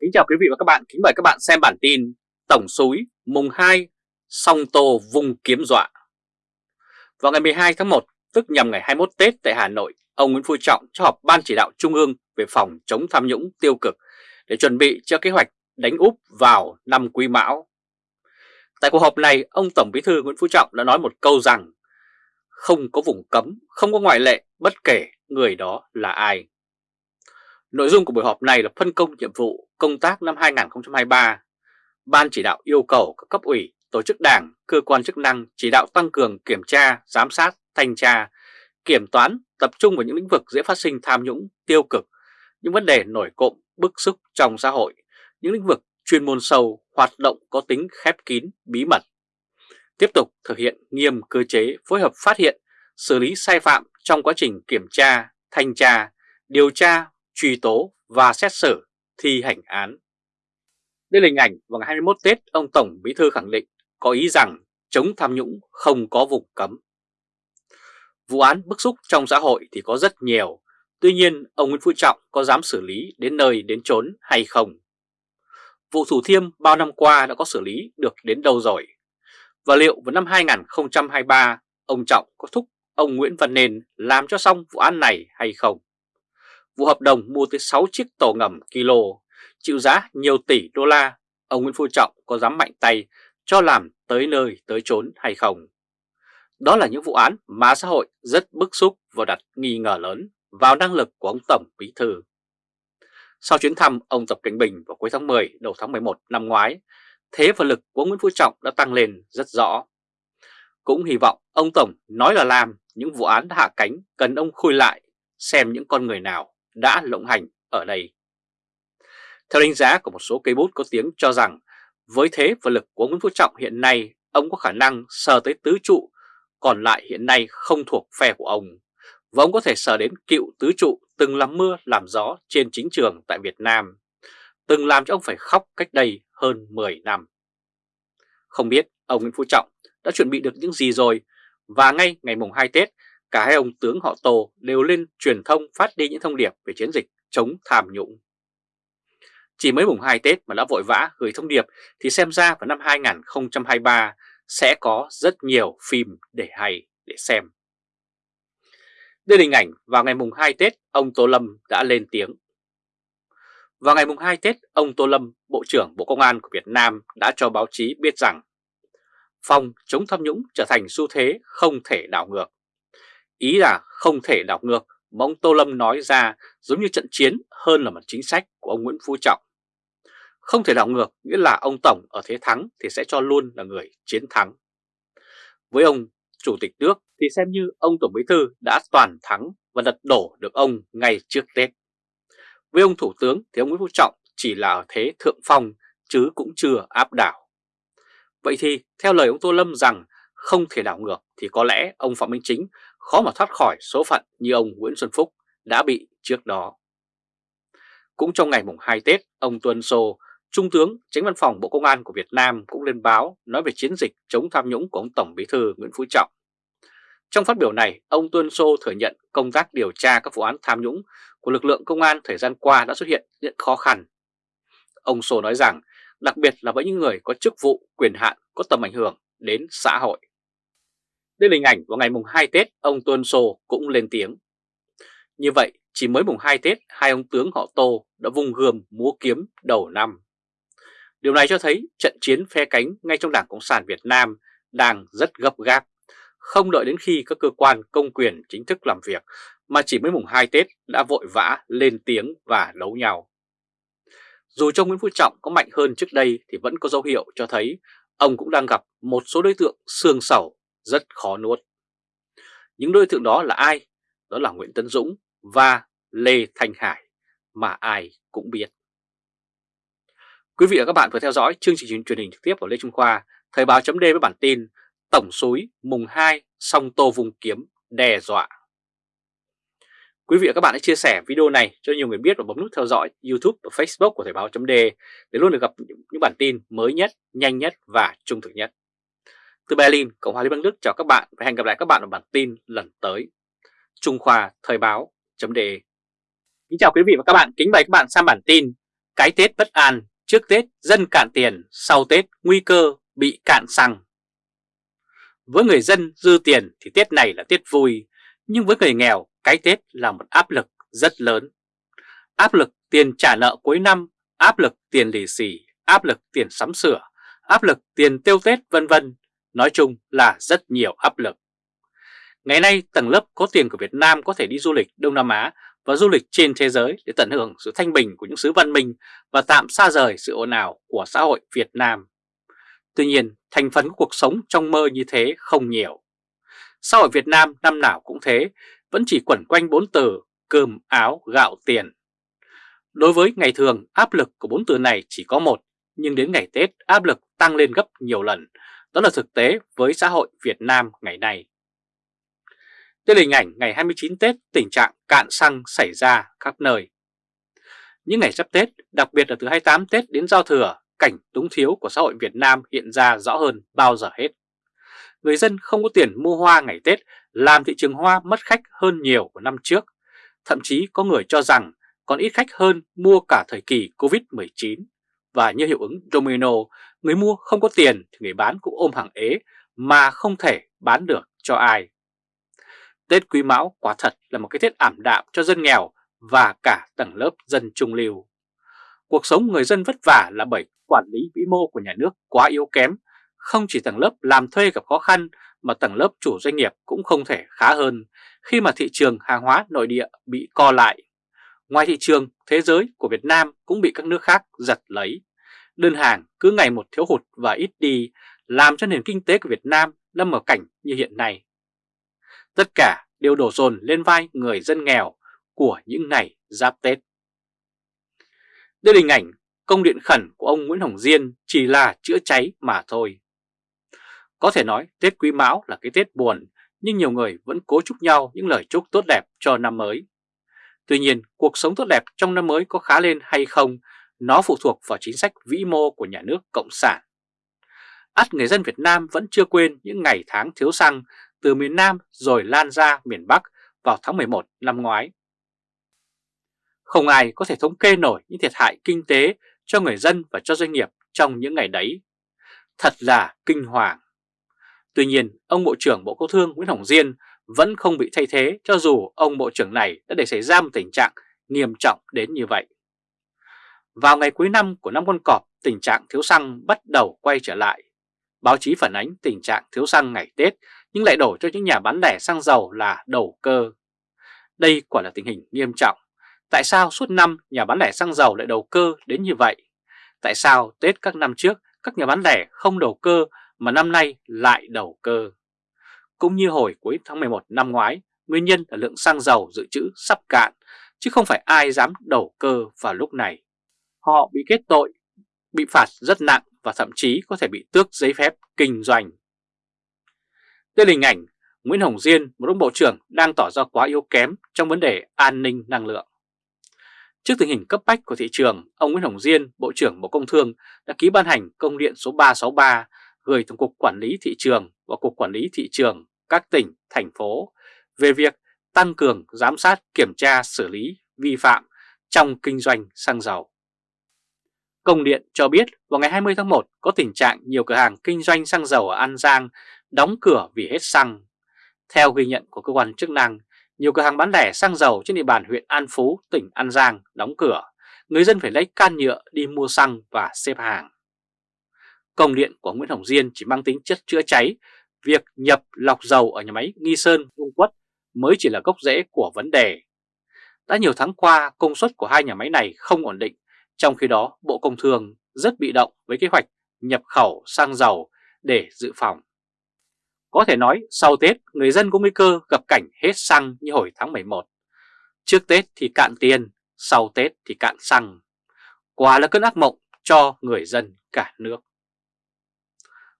Kính chào quý vị và các bạn, kính mời các bạn xem bản tin Tổng súi mùng 2, song tô vung kiếm dọa. Vào ngày 12 tháng 1, tức nhằm ngày 21 Tết tại Hà Nội, ông Nguyễn Phú Trọng cho họp Ban chỉ đạo Trung ương về phòng chống tham nhũng tiêu cực để chuẩn bị cho kế hoạch đánh úp vào năm Quý Mão. Tại cuộc họp này, ông Tổng Bí thư Nguyễn Phú Trọng đã nói một câu rằng không có vùng cấm, không có ngoại lệ, bất kể người đó là ai. Nội dung của buổi họp này là phân công nhiệm vụ công tác năm 2023. Ban chỉ đạo yêu cầu các cấp ủy, tổ chức đảng, cơ quan chức năng chỉ đạo tăng cường kiểm tra, giám sát, thanh tra, kiểm toán, tập trung vào những lĩnh vực dễ phát sinh tham nhũng, tiêu cực, những vấn đề nổi cộm, bức xúc trong xã hội, những lĩnh vực chuyên môn sâu, hoạt động có tính khép kín, bí mật. Tiếp tục thực hiện nghiêm cơ chế phối hợp phát hiện, xử lý sai phạm trong quá trình kiểm tra, thanh tra, điều tra, truy tố và xét xử, thi hành án. Đây là hình ảnh vào ngày 21 Tết ông Tổng Bí Thư khẳng định có ý rằng chống tham nhũng không có vùng cấm. Vụ án bức xúc trong xã hội thì có rất nhiều, tuy nhiên ông Nguyễn Phú Trọng có dám xử lý đến nơi đến chốn hay không? Vụ Thủ Thiêm bao năm qua đã có xử lý được đến đâu rồi? Và liệu vào năm 2023 ông Trọng có thúc ông Nguyễn Văn Nên làm cho xong vụ án này hay không? Vụ hợp đồng mua tới 6 chiếc tàu ngầm kilo, chịu giá nhiều tỷ đô la, ông Nguyễn Phú Trọng có dám mạnh tay cho làm tới nơi tới chốn hay không? Đó là những vụ án mà xã hội rất bức xúc và đặt nghi ngờ lớn vào năng lực của ông Tổng Bí Thư. Sau chuyến thăm ông Tập Cảnh Bình vào cuối tháng 10 đầu tháng 11 năm ngoái, thế và lực của Nguyễn Phú Trọng đã tăng lên rất rõ. Cũng hy vọng ông Tổng nói là làm những vụ án hạ cánh cần ông khui lại xem những con người nào đã lộng hành ở đây. Theo đánh giá của một số cây bút có tiếng cho rằng, với thế và lực của Nguyễn Phú Trọng hiện nay, ông có khả năng sờ tới tứ trụ, còn lại hiện nay không thuộc phe của ông và ông có thể sờ đến cựu tứ trụ từng làm mưa, làm gió trên chính trường tại Việt Nam, từng làm cho ông phải khóc cách đây hơn 10 năm. Không biết ông Nguyễn Phú Trọng đã chuẩn bị được những gì rồi, và ngay ngày mùng 2 Tết cả hai ông tướng họ Tô đều lên truyền thông phát đi những thông điệp về chiến dịch chống tham nhũng. Chỉ mới mùng 2 Tết mà đã vội vã gửi thông điệp thì xem ra vào năm 2023 sẽ có rất nhiều phim để hay để xem. Đây là hình ảnh vào ngày mùng 2 Tết ông Tô Lâm đã lên tiếng. Vào ngày mùng 2 Tết, ông Tô Lâm, Bộ trưởng Bộ Công an của Việt Nam đã cho báo chí biết rằng phòng chống tham nhũng trở thành xu thế không thể đảo ngược. Ý là không thể đảo ngược, mà ông Tô Lâm nói ra giống như trận chiến hơn là một chính sách của ông Nguyễn Phú Trọng. Không thể đảo ngược nghĩa là ông Tổng ở thế thắng thì sẽ cho luôn là người chiến thắng. Với ông Chủ tịch nước thì xem như ông Tổng Bí Thư đã toàn thắng và lật đổ được ông ngay trước Tết. Với ông Thủ tướng thì ông Nguyễn Phú Trọng chỉ là ở thế thượng phong, chứ cũng chưa áp đảo. Vậy thì theo lời ông Tô Lâm rằng không thể đảo ngược thì có lẽ ông Phạm Minh Chính khó mà thoát khỏi số phận như ông Nguyễn Xuân Phúc đã bị trước đó. Cũng trong ngày mùng 2 Tết, ông Tuân Sô, Trung tướng Tránh Văn phòng Bộ Công an của Việt Nam cũng lên báo nói về chiến dịch chống tham nhũng của ông Tổng Bí thư Nguyễn Phú Trọng. Trong phát biểu này, ông Tuân Sô thừa nhận công tác điều tra các vụ án tham nhũng của lực lượng công an thời gian qua đã xuất hiện những khó khăn. Ông Sô nói rằng, đặc biệt là với những người có chức vụ, quyền hạn có tầm ảnh hưởng đến xã hội. Đây là hình ảnh vào ngày mùng 2 Tết, ông Tuân Sô cũng lên tiếng. Như vậy, chỉ mới mùng 2 Tết, hai ông tướng họ Tô đã vùng gươm múa kiếm đầu năm. Điều này cho thấy trận chiến phe cánh ngay trong Đảng Cộng sản Việt Nam đang rất gấp gáp, không đợi đến khi các cơ quan công quyền chính thức làm việc mà chỉ mới mùng 2 Tết đã vội vã lên tiếng và đấu nhau. Dù trong Nguyễn Phú Trọng có mạnh hơn trước đây thì vẫn có dấu hiệu cho thấy ông cũng đang gặp một số đối tượng xương sầu rất khó nuốt. Những đối tượng đó là ai? Đó là Nguyễn Tấn Dũng và Lê Thanh Hải mà ai cũng biết. Quý vị và các bạn vừa theo dõi chương trình truyền hình trực tiếp của Lê Trung Khoa, Thời báo chấm với bản tin Tổng suối mùng 2 song tô vùng kiếm đe dọa. Quý vị và các bạn hãy chia sẻ video này cho nhiều người biết và bấm nút theo dõi YouTube và Facebook của Thời báo chấm để luôn được gặp những bản tin mới nhất, nhanh nhất và trung thực nhất. Từ Berlin, Cộng hòa Liên bang Đức chào các bạn và hẹn gặp lại các bạn ở bản tin lần tới. Trung Khoa Thời báo.de Kính chào quý vị và các bạn, kính mời các bạn sang bản tin Cái Tết bất an, trước Tết dân cạn tiền, sau Tết nguy cơ bị cạn xăng. Với người dân dư tiền thì Tết này là Tết vui, nhưng với người nghèo cái Tết là một áp lực rất lớn. Áp lực tiền trả nợ cuối năm, áp lực tiền lì xì, áp lực tiền sắm sửa, áp lực tiền tiêu Tết vân vân. Nói chung là rất nhiều áp lực. Ngày nay tầng lớp có tiền của Việt Nam có thể đi du lịch Đông Nam Á và du lịch trên thế giới để tận hưởng sự thanh bình của những xứ văn minh và tạm xa rời sự ồn ào của xã hội Việt Nam. Tuy nhiên, thành phần của cuộc sống trong mơ như thế không nhiều. Xã hội Việt Nam năm nào cũng thế, vẫn chỉ quẩn quanh bốn từ cơm, áo, gạo, tiền. Đối với ngày thường, áp lực của bốn từ này chỉ có một, nhưng đến ngày Tết áp lực tăng lên gấp nhiều lần. Đó là thực tế với xã hội Việt Nam ngày nay. Đây là hình ảnh ngày 29 Tết tình trạng cạn xăng xảy ra khắp nơi. Những ngày sắp Tết, đặc biệt là từ 28 Tết đến giao thừa, cảnh túng thiếu của xã hội Việt Nam hiện ra rõ hơn bao giờ hết. Người dân không có tiền mua hoa ngày Tết làm thị trường hoa mất khách hơn nhiều của năm trước. Thậm chí có người cho rằng còn ít khách hơn mua cả thời kỳ Covid-19. Và như hiệu ứng domino, người mua không có tiền thì người bán cũng ôm hàng ế mà không thể bán được cho ai. Tết Quý Mão quả thật là một cái Tết ảm đạm cho dân nghèo và cả tầng lớp dân trung lưu. Cuộc sống người dân vất vả là bởi quản lý vĩ mô của nhà nước quá yếu kém, không chỉ tầng lớp làm thuê gặp khó khăn mà tầng lớp chủ doanh nghiệp cũng không thể khá hơn khi mà thị trường hàng hóa nội địa bị co lại. Ngoài thị trường, thế giới của Việt Nam cũng bị các nước khác giật lấy. Đơn hàng cứ ngày một thiếu hụt và ít đi làm cho nền kinh tế của Việt Nam lâm vào cảnh như hiện nay. Tất cả đều đổ dồn lên vai người dân nghèo của những ngày giáp Tết. Đây là hình ảnh công điện khẩn của ông Nguyễn Hồng Diên chỉ là chữa cháy mà thôi. Có thể nói Tết Quý Mão là cái Tết buồn, nhưng nhiều người vẫn cố chúc nhau những lời chúc tốt đẹp cho năm mới. Tuy nhiên, cuộc sống tốt đẹp trong năm mới có khá lên hay không, nó phụ thuộc vào chính sách vĩ mô của nhà nước Cộng sản. ắt người dân Việt Nam vẫn chưa quên những ngày tháng thiếu xăng từ miền Nam rồi lan ra miền Bắc vào tháng 11 năm ngoái. Không ai có thể thống kê nổi những thiệt hại kinh tế cho người dân và cho doanh nghiệp trong những ngày đấy. Thật là kinh hoàng. Tuy nhiên, ông Bộ trưởng Bộ Công Thương Nguyễn Hồng Diên vẫn không bị thay thế cho dù ông Bộ trưởng này đã để xảy ra một tình trạng nghiêm trọng đến như vậy. Vào ngày cuối năm của năm con cọp, tình trạng thiếu xăng bắt đầu quay trở lại. Báo chí phản ánh tình trạng thiếu xăng ngày Tết nhưng lại đổ cho những nhà bán lẻ xăng dầu là đầu cơ. Đây quả là tình hình nghiêm trọng. Tại sao suốt năm nhà bán lẻ xăng dầu lại đầu cơ đến như vậy? Tại sao Tết các năm trước các nhà bán lẻ không đầu cơ mà năm nay lại đầu cơ? Cũng như hồi cuối tháng 11 năm ngoái, nguyên nhân là lượng xăng dầu dự trữ sắp cạn, chứ không phải ai dám đầu cơ vào lúc này. Họ bị kết tội, bị phạt rất nặng và thậm chí có thể bị tước giấy phép kinh doanh. Đây là hình ảnh Nguyễn Hồng Diên, một ông bộ trưởng đang tỏ ra quá yếu kém trong vấn đề an ninh năng lượng. Trước tình hình cấp bách của thị trường, ông Nguyễn Hồng Diên, Bộ trưởng Bộ Công Thương đã ký ban hành công điện số 363 gửi Tổng cục Quản lý Thị trường và Cục Quản lý Thị trường các tỉnh, thành phố về việc tăng cường giám sát kiểm tra xử lý vi phạm trong kinh doanh xăng dầu. Công điện cho biết vào ngày 20 tháng 1 có tình trạng nhiều cửa hàng kinh doanh xăng dầu ở An Giang đóng cửa vì hết xăng. Theo ghi nhận của cơ quan chức năng, nhiều cửa hàng bán lẻ xăng dầu trên địa bàn huyện An Phú, tỉnh An Giang đóng cửa. Người dân phải lấy can nhựa đi mua xăng và xếp hàng. Công điện của Nguyễn Hồng Diên chỉ mang tính chất chữa cháy, việc nhập lọc dầu ở nhà máy Nghi Sơn, Dung Quất mới chỉ là gốc rễ của vấn đề. Đã nhiều tháng qua, công suất của hai nhà máy này không ổn định, trong khi đó Bộ Công Thương rất bị động với kế hoạch nhập khẩu xăng dầu để dự phòng. Có thể nói sau Tết người dân có nguy cơ gặp cảnh hết xăng như hồi tháng 11. Trước Tết thì cạn tiền, sau Tết thì cạn xăng. Quả là cơn ác mộng cho người dân cả nước.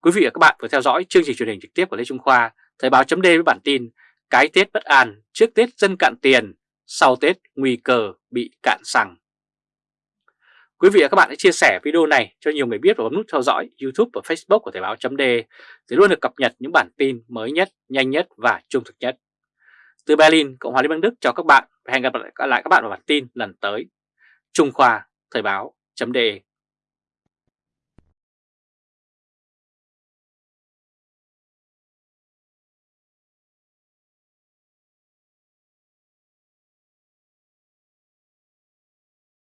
Quý vị và các bạn vừa theo dõi chương trình truyền hình trực tiếp của Lê Trung Khoa, Thời báo chấm với bản tin Cái Tết bất an, trước Tết dân cạn tiền, sau Tết nguy cơ bị cạn xăng. Quý vị và các bạn hãy chia sẻ video này cho nhiều người biết và bấm nút theo dõi YouTube và Facebook của Thời báo chấm để luôn được cập nhật những bản tin mới nhất, nhanh nhất và trung thực nhất. Từ Berlin, Cộng hòa Liên bang Đức chào các bạn và hẹn gặp lại các bạn vào bản tin lần tới. Trung Khoa Thời báo chấm